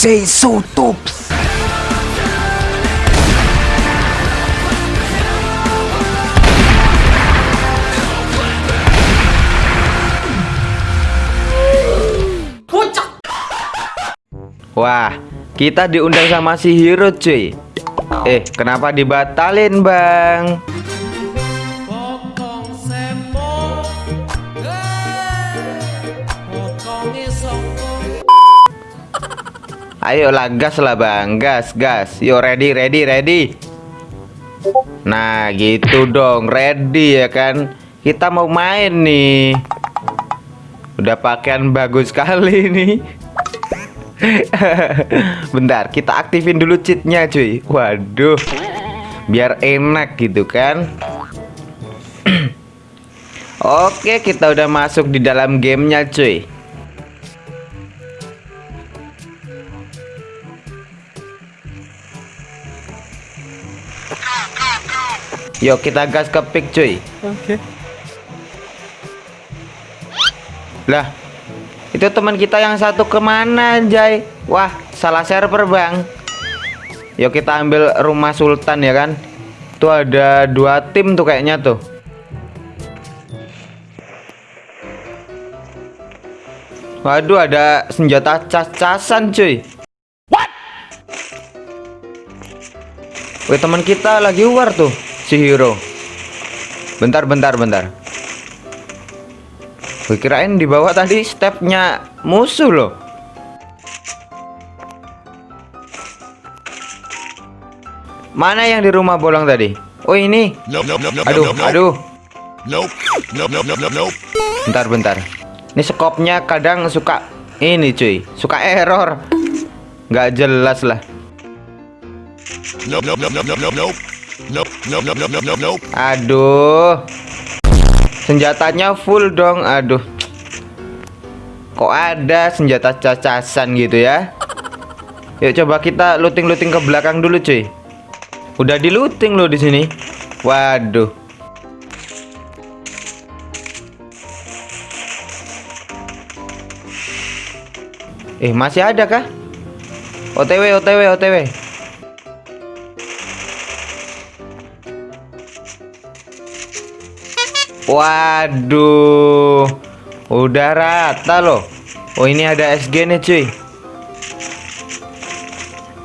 say so tops. Wah, kita diundang sama si Hero cuy. Eh, kenapa dibatalin, Bang? Ayolah gas lah bang. Gas gas. Yo ready ready ready. Nah gitu dong. Ready ya kan? Kita mau main nih. Udah pakaian bagus sekali nih. Bentar kita aktifin dulu cheatnya cuy. Waduh. Biar enak gitu kan? Oke kita udah masuk di dalam gamenya cuy Yuk kita gas ke pick cuy. Oke. Lah Itu teman kita yang satu ke mana Jay Wah salah server bang. Yuk kita ambil rumah sultan ya kan? Tuh ada dua tim tuh kayaknya tuh. Waduh ada senjata cas-casan cuy. What? Wih teman kita lagi war tuh si hero bentar bentar bentar. Gue kirain di bawah tadi stepnya musuh loh. Mana yang di rumah bolong tadi? Oh ini. Aduh aduh. Bentar bentar. Ini skopnya kadang suka ini cuy. Suka error. Nggak jelas lah. Nope, nope, nope, nope, nope, nope. Aduh. Senjatanya full dong. Aduh. Kok ada senjata cacasan gitu ya? Yuk coba kita looting-looting ke belakang dulu, cuy. Udah di looting loh di sini. Waduh. Eh, masih ada kah? OTW, OTW, OTW. Waduh. Udah rata loh. Oh ini ada SG nih cuy.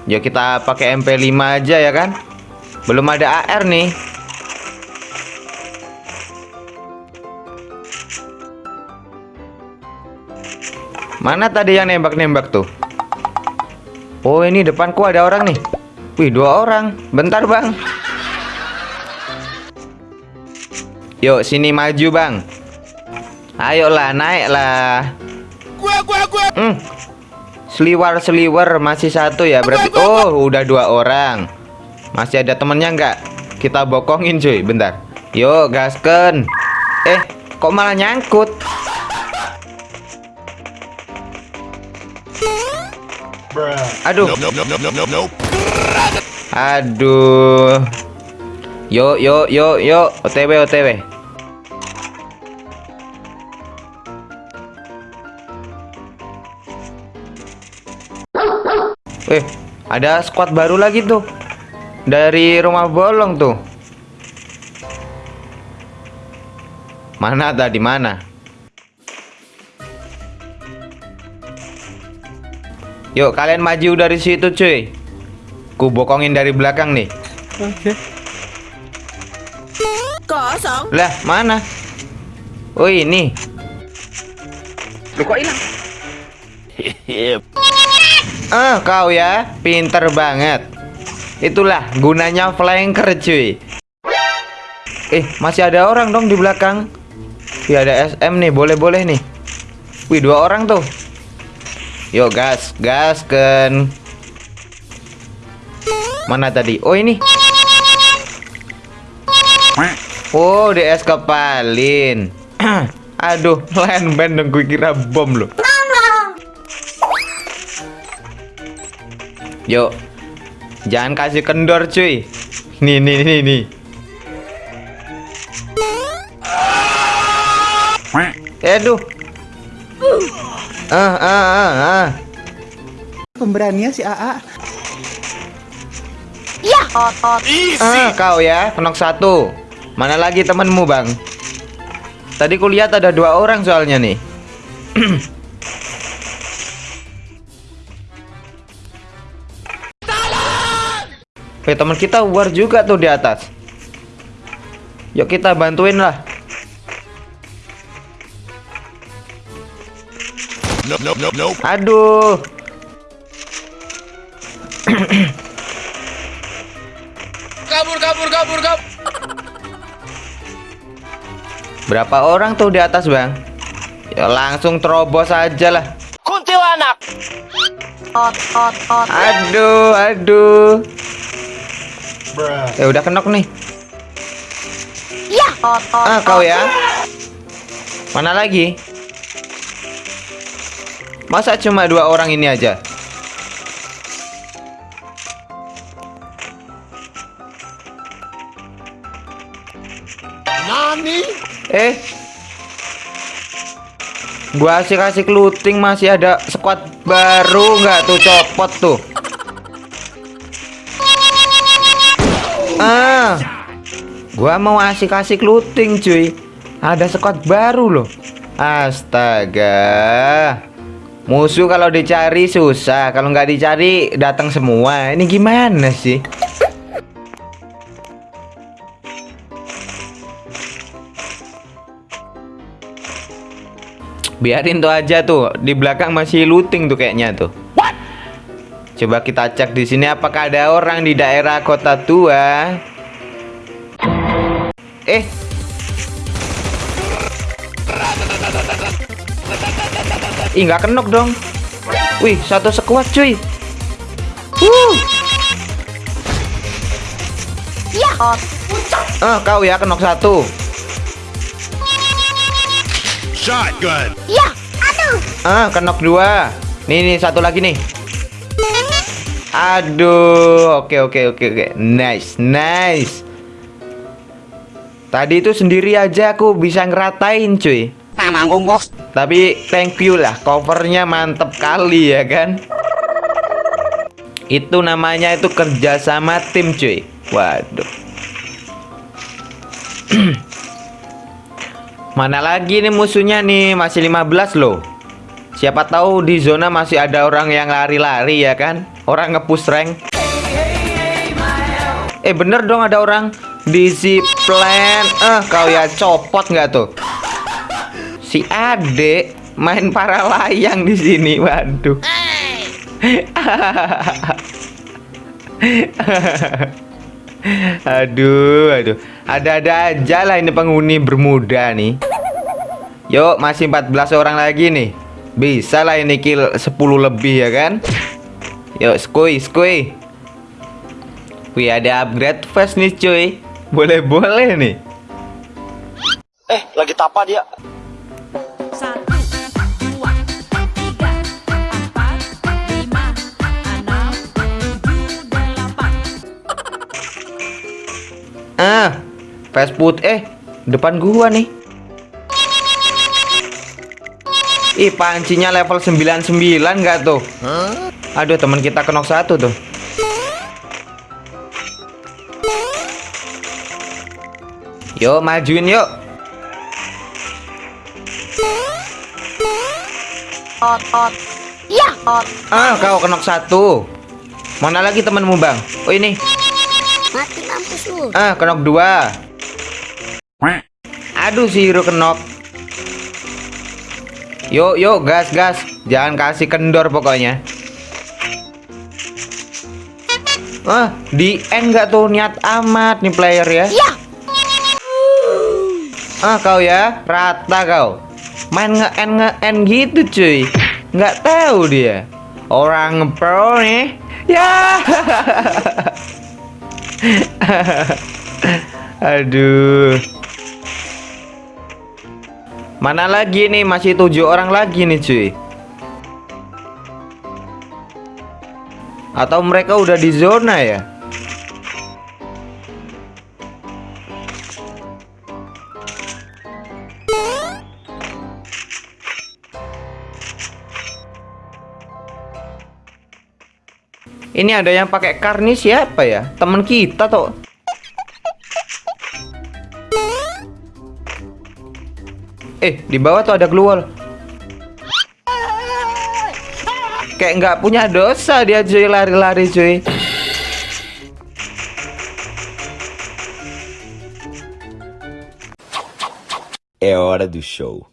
Ya kita pakai MP5 aja ya kan? Belum ada AR nih. Mana tadi yang nembak-nembak tuh? Oh ini depanku ada orang nih. Wih dua orang. Bentar bang Yuk sini maju bang. Ayolah naiklah. Gua gua gua. Hmm. Seliwar seliwar masih satu ya berarti. Oh udah dua orang. Masih ada temennya nggak? Kita bokongin cuy. Bentar. Yuk gasken. Eh kok malah nyangkut? Aduh. Aduh Yuk yuk yuk yuk OTW OTW Eh, ada squad baru lagi tuh. Dari rumah bolong tuh. Mana tadi mana? Yuk kalian maju dari situ cuy. Ku bokongin dari belakang nih. Oke. Kosong. Lah, mana? Oh, ini. Lu kok hilang? Ah, kau ya, pinter banget. Itulah gunanya flanker, cuy. Eh, masih ada orang dong di belakang. Wih, ada SM nih, boleh-boleh nih. Wih, dua orang tuh. Yuk, gas, gas kan. Mana tadi? Oh, ini. Oh, DS kepalin. Aduh, lain band dong gue kira bom loh. Yuk. Jangan kasih kendor, cuy. Nih, nih, nih, nih. Aduh. Ah, ah, ah, ah. pemberaninya si AA. Ah, kau ya, kenok satu. Mana lagi temenmu, Bang? Tadi kulihat ada dua orang soalnya nih. Eh, teman kita war juga tuh di atas. Yuk kita bantuin lah. Nope, nope, nope, nope. Aduh. Berapa orang tuh di atas, Bang? Ya langsung terobos aja lah. Kuntilanak. Aduh, aduh. Ya udah kenok nih. Ah, kau ya. Mana lagi? Masa cuma dua orang ini aja? Gua asik-asik looting masih ada squad baru nggak tuh copot tuh. Ah. Gua mau asik-asik looting cuy. Ada squad baru loh. Astaga. Musuh kalau dicari susah, kalau nggak dicari datang semua. Ini gimana sih? Biarin tuh aja tuh. Di belakang masih looting tuh kayaknya tuh. Coba kita cek di sini apakah ada orang di daerah kota tua. Eh. Ih, nggak kenok dong. Wih, satu sekuat cuy. Wuh. Ah, kau ya kenok satu. Shotgun. Ah, kenok dua. Nih, nih satu lagi nih. Aduh, oke oke oke oke. Nice, nice. Tadi itu sendiri aja aku bisa ngeratain, cuy. Tapi thank you lah, covernya mantep kali ya kan. Itu namanya itu kerja sama tim, cuy. Waduh. Mana lagi nih musuhnya nih? Masih 15 loh. Siapa tahu di zona masih ada orang yang lari-lari ya kan? Orang ngepush rank. Eh bener dong ada orang di si plan. Eh kau ya copot nggak tuh? Si Ade main para layang di sini. Waduh. aduh, aduh. Ada-ada aja lah ini penghuni bermuda nih. Yuk, masih 14 orang lagi nih. Bisa lah ini kill 10 lebih ya kan? Yuk, skuy, skuy. Wih, ada upgrade fast nih cuy. Boleh-boleh nih. Eh, lagi tapa dia. Ah, fast food eh depan gua nih. Ih, pancinya level 99 enggak tuh? Aduh, teman kita kenok satu tuh. Yuk, majuin yuk. Ah, kau kenok satu. Mana lagi temanmu, Bang? Oh, ini. Ah, kenok dua. Aduh, si hero kenok. Yuk, yuk, gas, gas. Jangan kasih kendor pokoknya. Ah, di end nggak tuh niat amat nih player ya? Ya. Ah, kau ya, rata kau. Main nge-end nge-end gitu, cuy. Nggak tahu dia. Orang pro nih. Ya. Aduh. Mana lagi nih? Masih tujuh orang lagi nih, cuy. Atau mereka udah di zona ya? Ini ada yang pakai karnis siapa ya? Temen kita tuh. Eh, di bawah tuh ada gluwal. Kayak nggak punya dosa dia cuy lari-lari cuy. É hora do show.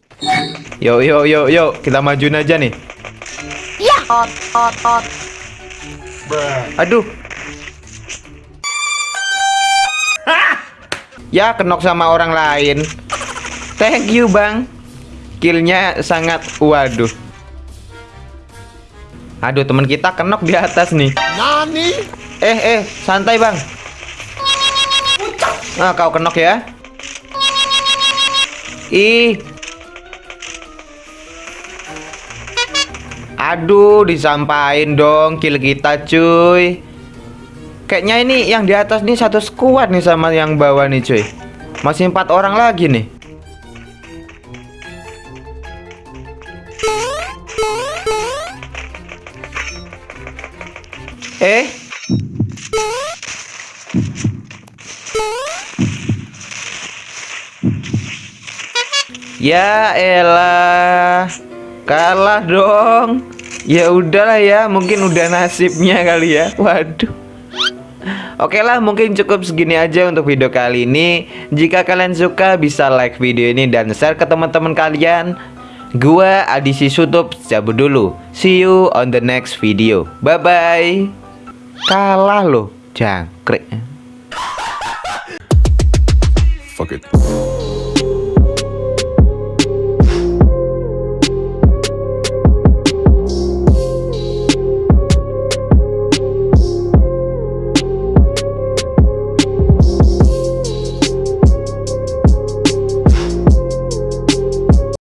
Yo yo yo yo, kita majuin aja nih. Aduh. Ya kenok sama orang lain. Thank you bang. Killnya sangat waduh. Aduh teman kita kenok di atas nih. Nani? Eh eh santai bang. Nah kau kenok ya. Ih. Aduh disampain dong kill kita cuy. Kayaknya ini yang di atas nih satu squad nih sama yang bawah nih cuy. Masih empat orang lagi nih. Eh Ya elah Kalah dong. Ya udahlah ya Mungkin udah nasibnya kali ya. Waduh. Oke lah mungkin cukup segini aja untuk video kali ini. Jika kalian suka bisa like video ini dan share ke teman-teman kalian. Gua Adisi Sutup cabut dulu. See you on the next video. Bye bye Kalah loh Jangkrik. Fuck it.